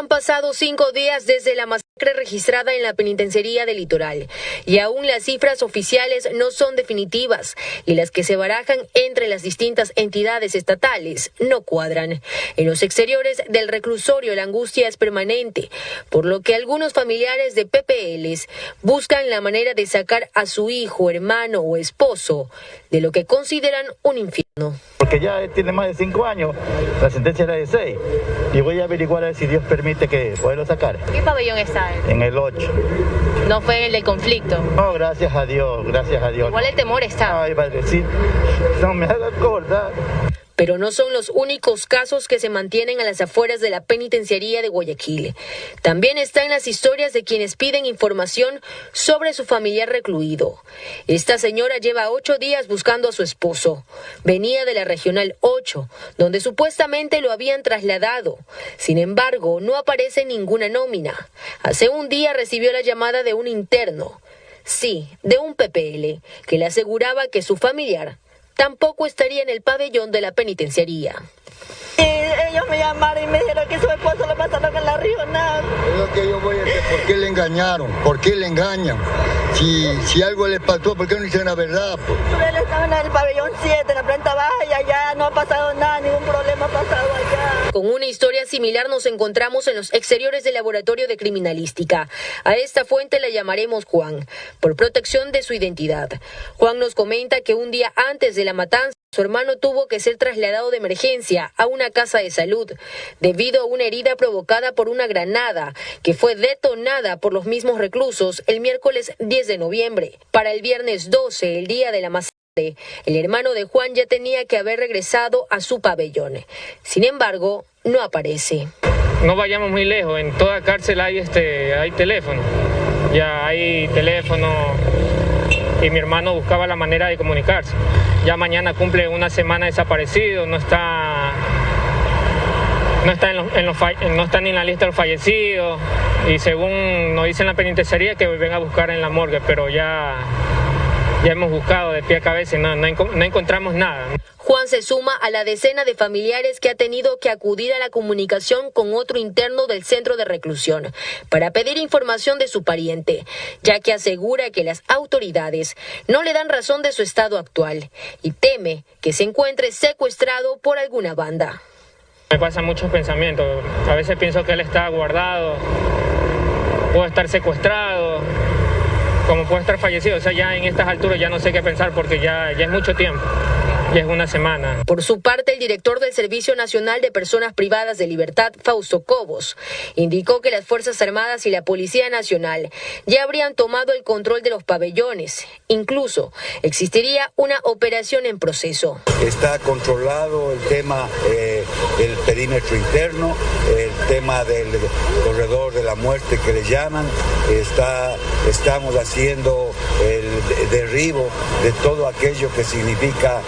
Han pasado cinco días desde la masacre registrada en la penitenciaría del litoral y aún las cifras oficiales no son definitivas y las que se barajan entre las distintas entidades estatales no cuadran. En los exteriores del reclusorio la angustia es permanente, por lo que algunos familiares de PPLs buscan la manera de sacar a su hijo, hermano o esposo de lo que consideran un infierno. Porque ya tiene más de cinco años, la sentencia era de seis, y voy a averiguar a ver si Dios permite que pueda sacar. ¿Qué pabellón está En el 8. ¿No fue el del conflicto? No, gracias a Dios, gracias a Dios. Igual el temor está. Ay, sí. no me haga acordar pero no son los únicos casos que se mantienen a las afueras de la penitenciaría de Guayaquil. También están las historias de quienes piden información sobre su familiar recluido. Esta señora lleva ocho días buscando a su esposo. Venía de la Regional 8, donde supuestamente lo habían trasladado. Sin embargo, no aparece ninguna nómina. Hace un día recibió la llamada de un interno. Sí, de un PPL, que le aseguraba que su familiar tampoco estaría en el pabellón de la penitenciaría. ellos me llamaron y me dijeron que su esposo lo pasaron en la regional. Es lo que yo voy a decir, ¿por qué le engañaron? ¿Por qué le engañan? Si, si algo le pasó, ¿por qué no dicen la verdad? Él estaba en el pabellón 7, en la planta baja, y allá no ha pasado nada, ningún problema ha pasado. Con una historia similar nos encontramos en los exteriores del laboratorio de criminalística. A esta fuente la llamaremos Juan, por protección de su identidad. Juan nos comenta que un día antes de la matanza, su hermano tuvo que ser trasladado de emergencia a una casa de salud debido a una herida provocada por una granada que fue detonada por los mismos reclusos el miércoles 10 de noviembre. Para el viernes 12, el día de la masacre, el hermano de Juan ya tenía que haber regresado a su pabellón. Sin embargo, no aparece. No vayamos muy lejos, en toda cárcel hay este hay teléfono. Ya hay teléfono y mi hermano buscaba la manera de comunicarse. Ya mañana cumple una semana desaparecido, no está no está, en no está ni en la lista de los fallecidos y según nos dicen la penitenciaría que venga a buscar en la morgue, pero ya, ya hemos buscado de pie a cabeza y no, no encontramos nada. Juan se suma a la decena de familiares que ha tenido que acudir a la comunicación con otro interno del centro de reclusión para pedir información de su pariente, ya que asegura que las autoridades no le dan razón de su estado actual y teme que se encuentre secuestrado por alguna banda. Me pasan muchos pensamientos. A veces pienso que él está guardado, puede estar secuestrado, como puede estar fallecido. O sea, ya en estas alturas ya no sé qué pensar porque ya, ya es mucho tiempo. Ya es una semana. Por su parte, el director del Servicio Nacional de Personas Privadas de Libertad, Fausto Cobos, indicó que las Fuerzas Armadas y la Policía Nacional ya habrían tomado el control de los pabellones. Incluso existiría una operación en proceso. Está controlado el tema eh, del perímetro interno, el tema del corredor de la muerte que le llaman. Está, estamos haciendo el derribo de todo aquello que significa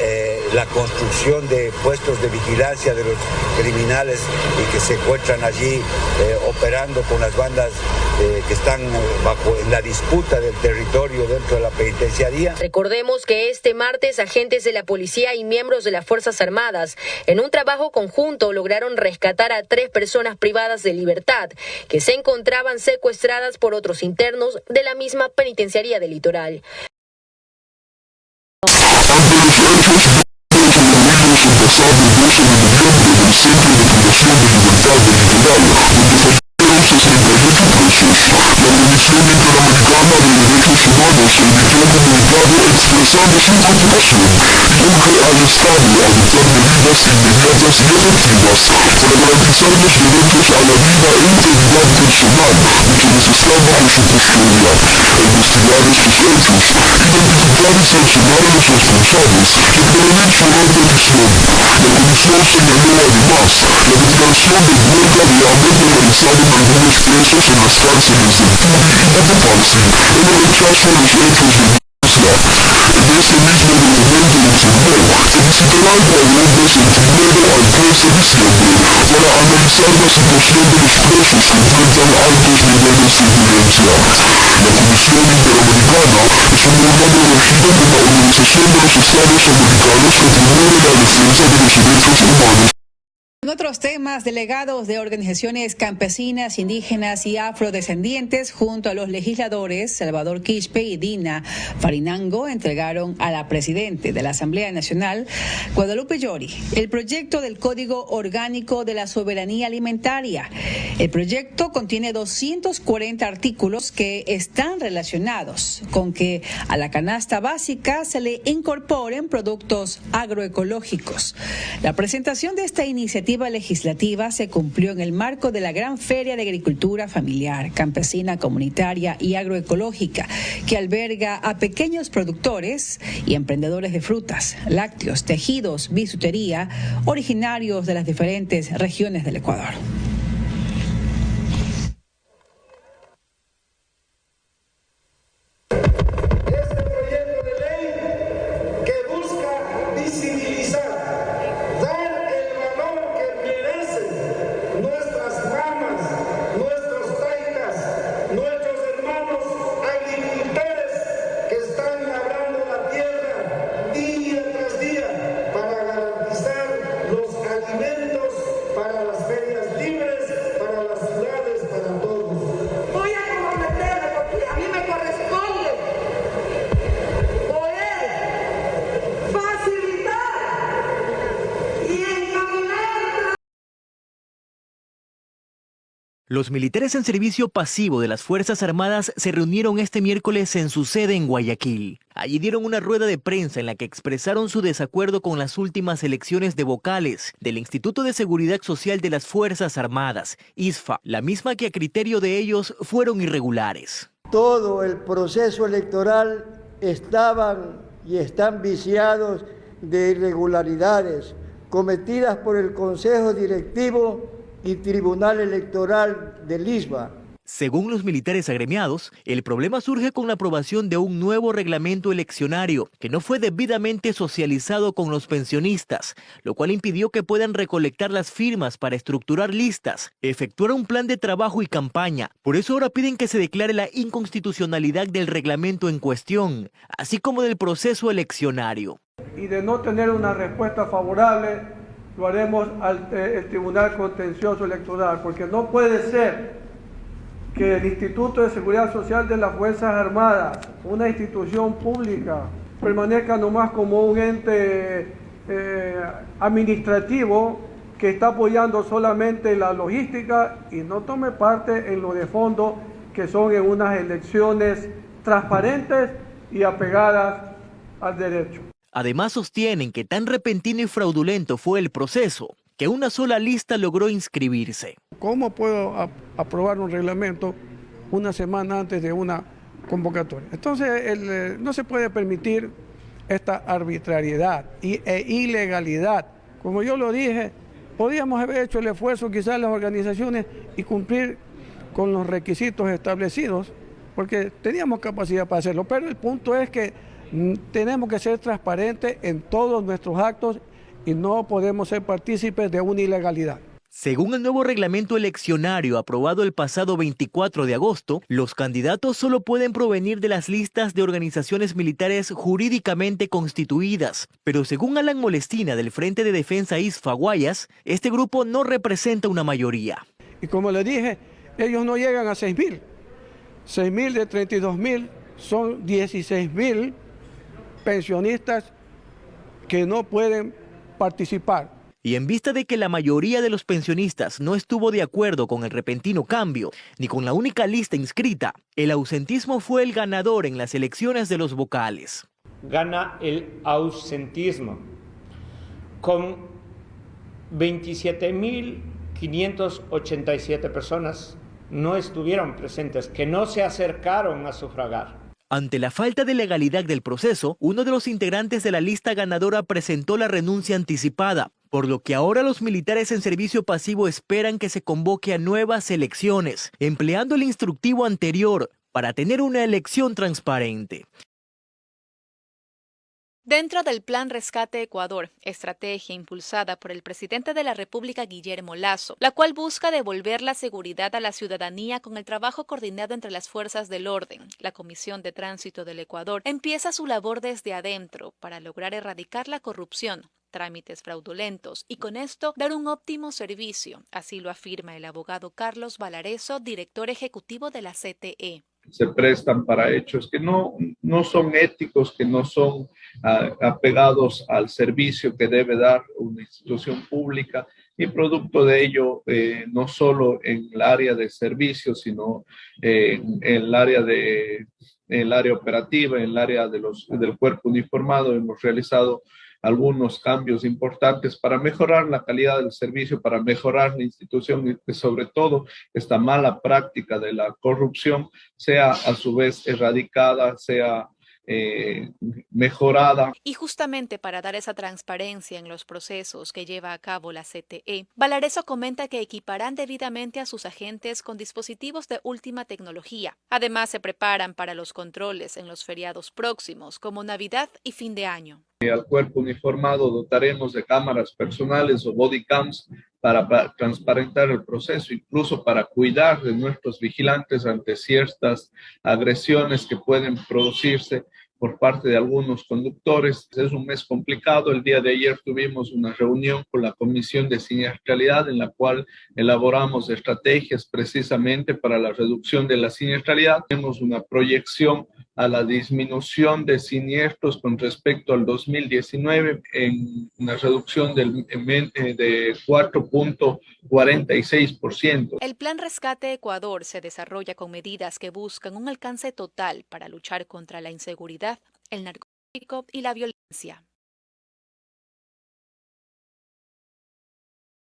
eh, la construcción de puestos de vigilancia de los criminales y que se encuentran allí eh, operando con las bandas eh, que están bajo la disputa del territorio dentro de la penitenciaría. Recordemos que este martes agentes de la policía y miembros de las Fuerzas Armadas en un trabajo conjunto lograron rescatar a tres personas privadas de libertad que se encontraban secuestradas por otros internos de la misma penitenciaría del litoral. Expresando su indignación y urge al Estado a adoptar medidas inmediatas y efectivas para garantizar los derechos a la vida e integridad personal de quienes están bajo su custodia, investigar estos hechos, identificar y sancionar a los responsables que prevén su repetición. La Comisión señaló además la declaración de huelga de hambre realizada en algunos presos en las cárceles de Turi y Cotopaxi en el rechazo a los hechos de en ese mismo documento informó que visitará el pabellón el primero al 3 de diciembre para analizar la situación de los presos que enfrentan altos niveles de violencia. La Comisión Interamericana es un órgano elegido por la Organización de los Estados Americanos que promueve la defensa de los derechos humanos En otros temas, delegados de organizaciones campesinas, indígenas y afrodescendientes junto a los legisladores Salvador Quispe y Dina Farinango entregaron a la presidente de la Asamblea Nacional, Guadalupe Llori, el proyecto del Código Orgánico de la Soberanía Alimentaria. El proyecto contiene 240 artículos que están relacionados con que a la canasta básica se le incorporen productos agroecológicos. La presentación de esta iniciativa legislativa se cumplió en el marco de la Gran Feria de Agricultura Familiar, Campesina, Comunitaria y Agroecológica, que alberga a pequeños productores y emprendedores de frutas, lácteos, tejidos, bisutería, originarios de las diferentes regiones del Ecuador. Los militares en servicio pasivo de las Fuerzas Armadas se reunieron este miércoles en su sede en Guayaquil. Allí dieron una rueda de prensa en la que expresaron su desacuerdo con las últimas elecciones de vocales del Instituto de Seguridad Social de las Fuerzas Armadas, ISFA, la misma que a criterio de ellos fueron irregulares. Todo el proceso electoral estaban y están viciados de irregularidades cometidas por el Consejo Directivo y Tribunal Electoral de Lisba. Según los militares agremiados, el problema surge con la aprobación de un nuevo reglamento eleccionario que no fue debidamente socializado con los pensionistas, lo cual impidió que puedan recolectar las firmas para estructurar listas, efectuar un plan de trabajo y campaña. Por eso ahora piden que se declare la inconstitucionalidad del reglamento en cuestión, así como del proceso eleccionario. Y de no tener una respuesta favorable, lo haremos al eh, Tribunal Contencioso Electoral, porque no puede ser que el Instituto de Seguridad Social de las Fuerzas Armadas, una institución pública, permanezca nomás como un ente eh, administrativo que está apoyando solamente la logística y no tome parte en lo de fondo que son en unas elecciones transparentes y apegadas al derecho. Además sostienen que tan repentino y fraudulento fue el proceso que una sola lista logró inscribirse. ¿Cómo puedo aprobar un reglamento una semana antes de una convocatoria? Entonces eh, no se puede permitir esta arbitrariedad e ilegalidad. Como yo lo dije, podíamos haber hecho el esfuerzo quizás las organizaciones y cumplir con los requisitos establecidos, porque teníamos capacidad para hacerlo, pero el punto es que tenemos que ser transparentes en todos nuestros actos y no podemos ser partícipes de una ilegalidad. Según el nuevo reglamento eleccionario aprobado el pasado 24 de agosto, los candidatos solo pueden provenir de las listas de organizaciones militares jurídicamente constituidas. Pero según Alan Molestina del Frente de Defensa ISFA Guayas, este grupo no representa una mayoría. Y como le dije, ellos no llegan a 6.000. 6.000 de 32.000 son 16.000 pensionistas que no pueden participar. Y en vista de que la mayoría de los pensionistas no estuvo de acuerdo con el repentino cambio, ni con la única lista inscrita, el ausentismo fue el ganador en las elecciones de los vocales. Gana el ausentismo con 27.587 personas no estuvieron presentes, que no se acercaron a sufragar. Ante la falta de legalidad del proceso, uno de los integrantes de la lista ganadora presentó la renuncia anticipada, por lo que ahora los militares en servicio pasivo esperan que se convoque a nuevas elecciones, empleando el instructivo anterior para tener una elección transparente. Dentro del Plan Rescate Ecuador, estrategia impulsada por el presidente de la República Guillermo Lazo, la cual busca devolver la seguridad a la ciudadanía con el trabajo coordinado entre las fuerzas del orden, la Comisión de Tránsito del Ecuador empieza su labor desde adentro para lograr erradicar la corrupción, trámites fraudulentos y con esto dar un óptimo servicio, así lo afirma el abogado Carlos Valareso, director ejecutivo de la CTE se prestan para hechos que no, no son éticos, que no son ah, apegados al servicio que debe dar una institución pública y producto de ello, eh, no solo en el área de servicios, sino en el área de el área operativa, en el área de los, del cuerpo uniformado, hemos realizado algunos cambios importantes para mejorar la calidad del servicio, para mejorar la institución y que sobre todo esta mala práctica de la corrupción sea a su vez erradicada, sea eh, mejorada. Y justamente para dar esa transparencia en los procesos que lleva a cabo la CTE, Valareso comenta que equiparán debidamente a sus agentes con dispositivos de última tecnología. Además, se preparan para los controles en los feriados próximos, como Navidad y fin de año. Al cuerpo uniformado dotaremos de cámaras personales o body cams para, transparentar el proceso, incluso para cuidar de nuestros vigilantes ante ciertas agresiones que pueden producirse por parte de algunos conductores. Es un mes complicado. El día de ayer tuvimos una reunión con la Comisión de Siniestralidad en la cual elaboramos estrategias precisamente para la reducción de la siniestralidad. Tenemos una proyección a la disminución de siniestros con respecto al 2019 en una reducción del, eh, de 4.46%. El Plan Rescate Ecuador se desarrolla con medidas que buscan un alcance total para luchar contra la inseguridad, el narcotráfico y la violencia.